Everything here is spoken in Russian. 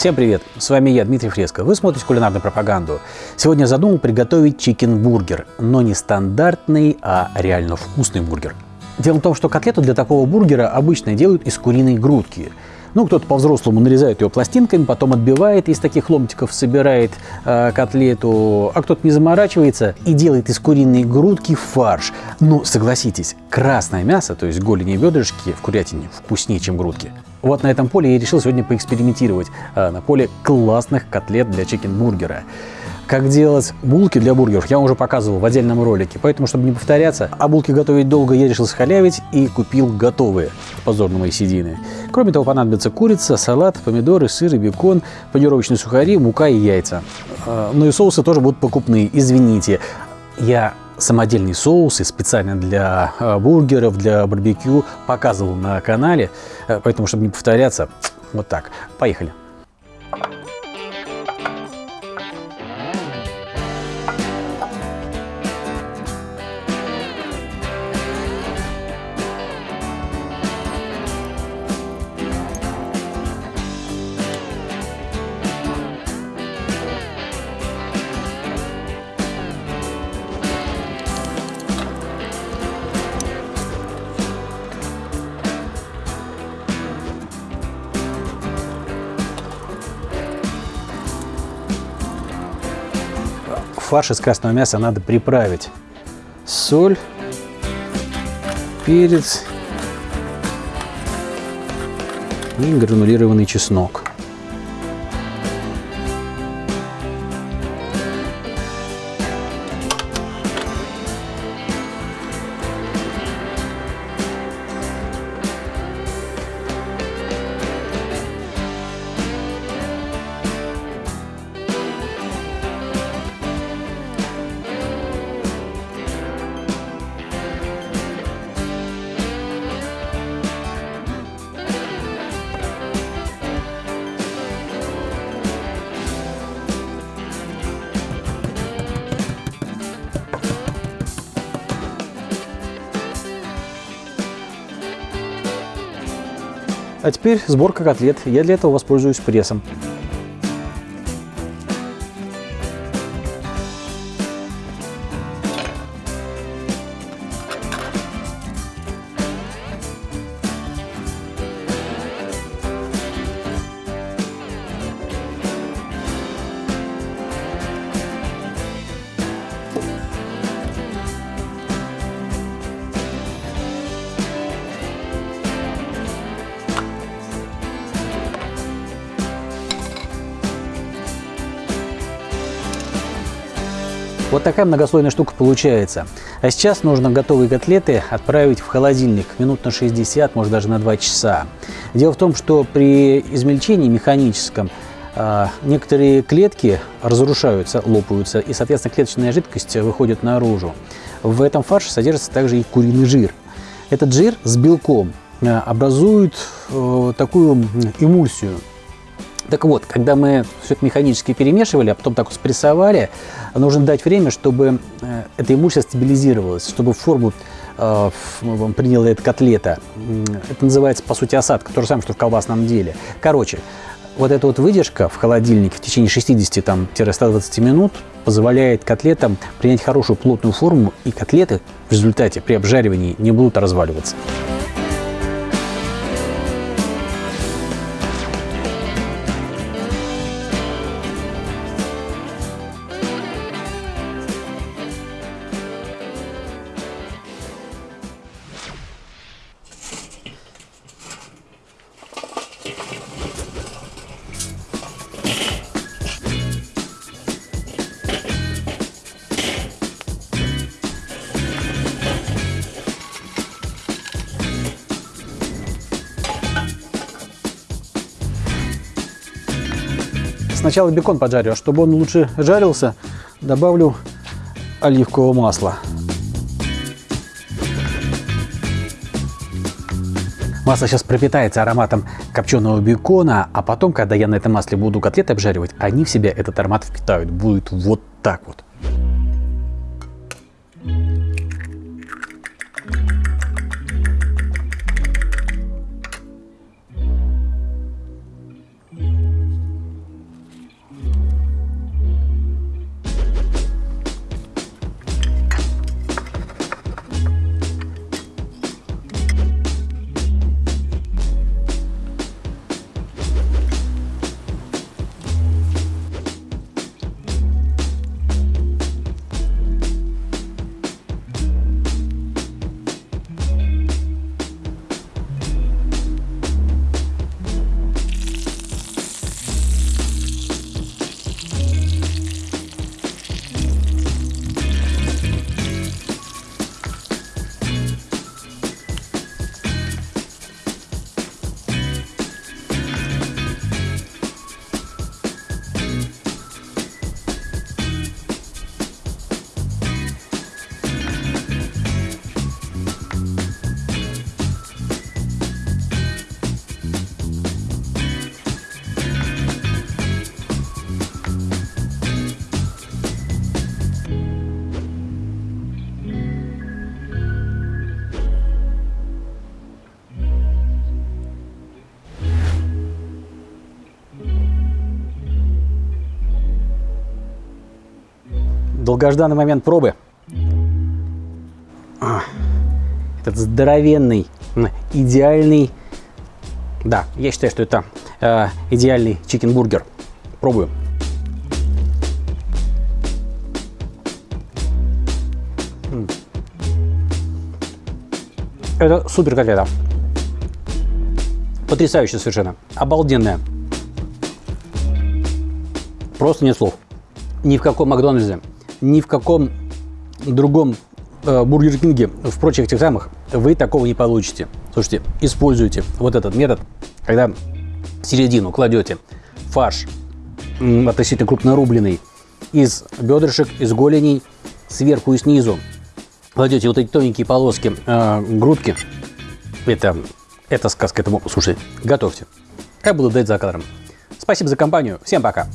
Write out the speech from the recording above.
Всем привет! С вами я, Дмитрий Фреско. Вы смотрите кулинарную пропаганду. Сегодня задумал приготовить чикен-бургер, но не стандартный, а реально вкусный бургер. Дело в том, что котлету для такого бургера обычно делают из куриной грудки. Ну, кто-то по-взрослому нарезает ее пластинками, потом отбивает из таких ломтиков, собирает э, котлету, а кто-то не заморачивается и делает из куриной грудки фарш. Ну, согласитесь, красное мясо, то есть голени и бедрышки в курятине вкуснее, чем грудки. Вот на этом поле я решил сегодня поэкспериментировать, э, на поле классных котлет для чикенбургера. Как делать булки для бургеров я уже показывал в отдельном ролике, поэтому, чтобы не повторяться, а булки готовить долго я решил схалявить и купил готовые, позор на мои седины. Кроме того, понадобится курица, салат, помидоры, сыр, бекон, панировочные сухари, мука и яйца. Э, ну и соусы тоже будут покупные, извините. Я самодельный соус и специально для э, бургеров, для барбекю показывал на канале, э, поэтому, чтобы не повторяться, вот так. Поехали. Фарш из красного мяса надо приправить. Соль, перец и гранулированный чеснок. А теперь сборка котлет. Я для этого воспользуюсь прессом. Вот такая многослойная штука получается. А сейчас нужно готовые котлеты отправить в холодильник минут на 60, может даже на 2 часа. Дело в том, что при измельчении механическом а, некоторые клетки разрушаются, лопаются, и, соответственно, клеточная жидкость выходит наружу. В этом фарше содержится также и куриный жир. Этот жир с белком а, образует э, такую эмульсию, так вот, когда мы все это механически перемешивали, а потом так вот спрессовали, нужно дать время, чтобы э, эта эмульсия стабилизировалась, чтобы форму э, приняла эта котлета. Это называется, по сути, осадка, то же самое, что в колбасном деле. Короче, вот эта вот выдержка в холодильнике в течение 60-120 минут позволяет котлетам принять хорошую плотную форму, и котлеты в результате при обжаривании не будут разваливаться. Сначала бекон поджарю, а чтобы он лучше жарился, добавлю оливкового масла. Масло сейчас пропитается ароматом копченого бекона, а потом, когда я на этом масле буду котлеты обжаривать, они в себя этот аромат впитают. Будет вот так вот. Долгожданный момент пробы. Этот здоровенный, идеальный... Да, я считаю, что это э, идеальный чикенбургер. Пробую. Это супер котлета. Потрясающе совершенно. Обалденная. Просто нет слов. Ни в каком Макдональдсе, ни в каком другом э, Бургер Кинге, в прочих этих самых, вы такого не получите. Слушайте, используйте вот этот метод, когда в середину кладете фарш относительно крупнорубленный из бедрышек, из голеней, сверху и снизу кладете вот эти тоненькие полоски э, грудки. Это, это сказка, это, слушай, готовьте. Как буду дать за кадром. Спасибо за компанию. Всем пока.